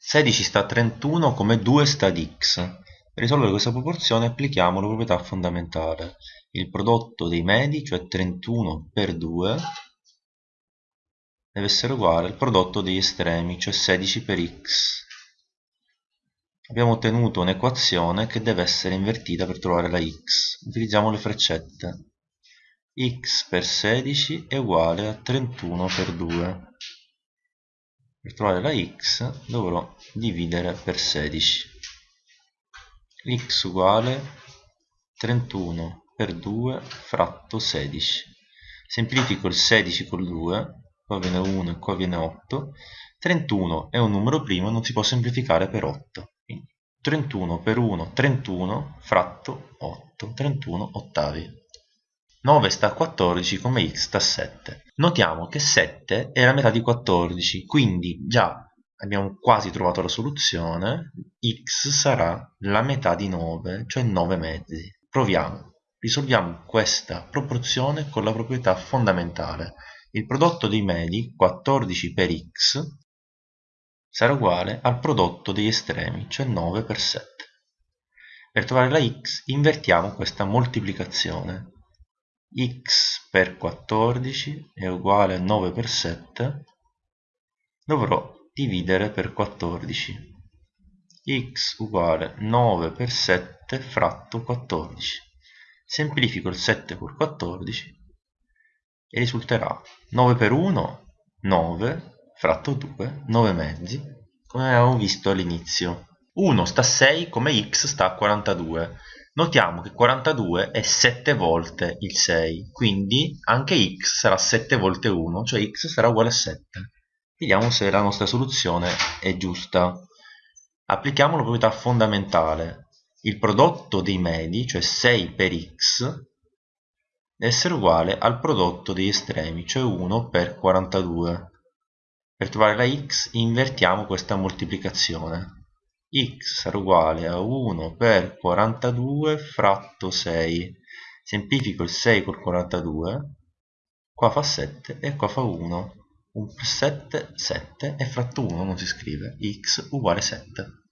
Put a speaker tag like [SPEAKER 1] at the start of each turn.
[SPEAKER 1] 16 sta a 31 come 2 sta ad x. Per risolvere questa proporzione applichiamo la proprietà fondamentale. Il prodotto dei medi, cioè 31 per 2, deve essere uguale al prodotto degli estremi, cioè 16 per x. Abbiamo ottenuto un'equazione che deve essere invertita per trovare la x. Utilizziamo le freccette. x per 16 è uguale a 31 per 2 per trovare la x dovrò dividere per 16 x uguale 31 per 2 fratto 16 semplifico il 16 col 2 qua viene 1 e qua viene 8 31 è un numero primo non si può semplificare per 8 quindi 31 per 1 31 fratto 8 31 ottavi 9 sta a 14 come x sta a 7 Notiamo che 7 è la metà di 14, quindi già abbiamo quasi trovato la soluzione, x sarà la metà di 9, cioè 9 mezzi. Proviamo. Risolviamo questa proporzione con la proprietà fondamentale. Il prodotto dei medi, 14 per x, sarà uguale al prodotto degli estremi, cioè 9 per 7. Per trovare la x invertiamo questa moltiplicazione x per 14 è uguale a 9 per 7 dovrò dividere per 14 x uguale 9 per 7 fratto 14 semplifico il 7 por 14 e risulterà 9 per 1 9 fratto 2 9 mezzi come avevamo visto all'inizio 1 sta a 6 come x sta a 42 Notiamo che 42 è 7 volte il 6, quindi anche x sarà 7 volte 1, cioè x sarà uguale a 7. Vediamo se la nostra soluzione è giusta. Applichiamo la proprietà fondamentale. Il prodotto dei medi, cioè 6 per x, deve essere uguale al prodotto degli estremi, cioè 1 per 42. Per trovare la x invertiamo questa moltiplicazione x uguale a 1 per 42 fratto 6 semplifico il 6 col 42 qua fa 7 e qua fa 1 1 per 7 7 e fratto 1 non si scrive. X uguale 7